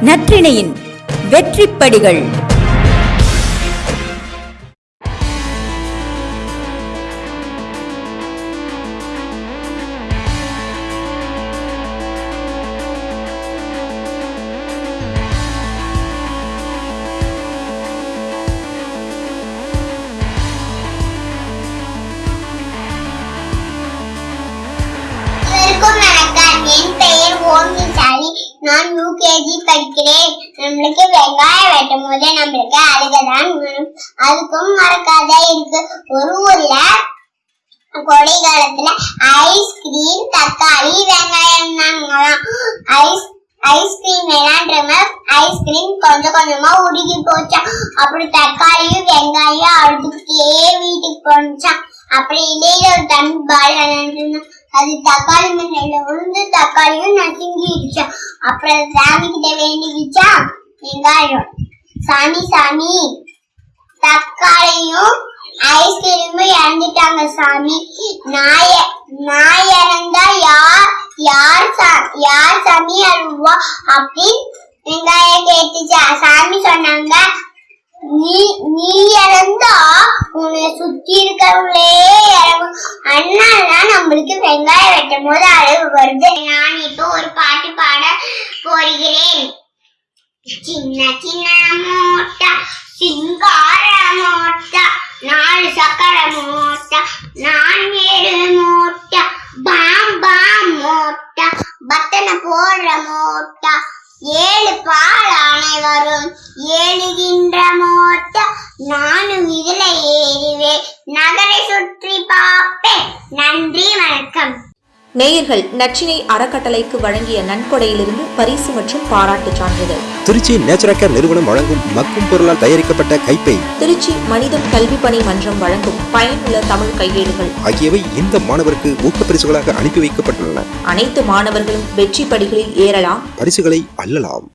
நற்றிணையின் வெற்றிப்படிகள். நான் யூகேஜி படிக்கிறேன். நம்மளுக்கு வெங்காயம் வெட்டும் போது நம்மளுக்கு அழுகதான் வரும். அதுக்கும் மறக்காத இருக்கு. ஒரு ஊர்ல கோடை காலத்துல ஐஸ்கிரீம் தக்காளி வெங்காயம் தாங்கலாம் ஐஸ் ஐஸ்கிரீம் வேணான்றவங்க ஐஸ்கிரீம் கொஞ்சம் கொஞ்சமா உருகி போச்சான் அப்படி தக்காளியும் வெங்காயம் அழுதுகிட்டே வீட்டுக்கு போனுச்சான் அப்படி இடையில ஒரு தண்ணி பால் அது தக்காளி மண்ணில விழுந்து தக்காளியும் நசுங்கிடுச்சான் அப்புறம் சாமி கிட்ட வேண்டிக்கிச்சா? வெங்காயம். சாமி சாமி. தக்காளியும் ஐஸ்கிரீமும் இறந்துட்டாங்க சாமி. நாய நாய் இறந்தா யார் யார் சா- யார் சாமி அழுவா? அப்படின்னு வெங்காயம் கேட்டுச்சா? இருக்கிறவங்களே இறங்கும் அதனாலதான் நம்மளுக்கு வெங்காயம் வெட்டும் போது அழகு வருது. நான் இப்போ ஒரு பாட்டு பாட போகிறேன். சின்ன சின்ன மூட்டை சிங்கார மூட்டை நாலு சக்கர மூட்டை நான் ஏழு மூட்டை பாம் பாம் மூட்டை பத்தனை போடுற மூட்டை ஏழு பால் ஆணை வரும் ஏழுகின்ற மூட்டை நானு நகரை சுற்றி பார்ப்பேன் நன்றி வணக்கம். நேயர்கள் நச்சினை அறக்கட்டளைக்கு வழங்கிய நன்கொடையிலிருந்து பரிசு மற்றும் பாராட்டுச் சான்றிதழ். திருச்சி நேச்சுரல் நிறுவனம் வழங்கும் மக்கும் பொருளால் தயாரிக்கப்பட்ட கைப்பை திருச்சி மனிதம் கல்வி பணி மன்றம் வழங்கும் பயனுள்ள தமிழ் கையேடுகள். ஆகியவை இந்த மாணவருக்கு ஊக்கப்பரிசுகளாக அனுப்பி வைக்கப்பட்டுள்ளன. அனைத்து மாணவர்களும் வெற்றி படிகளில் ஏறலாம். பரிசுகளை அள்ளலாம்.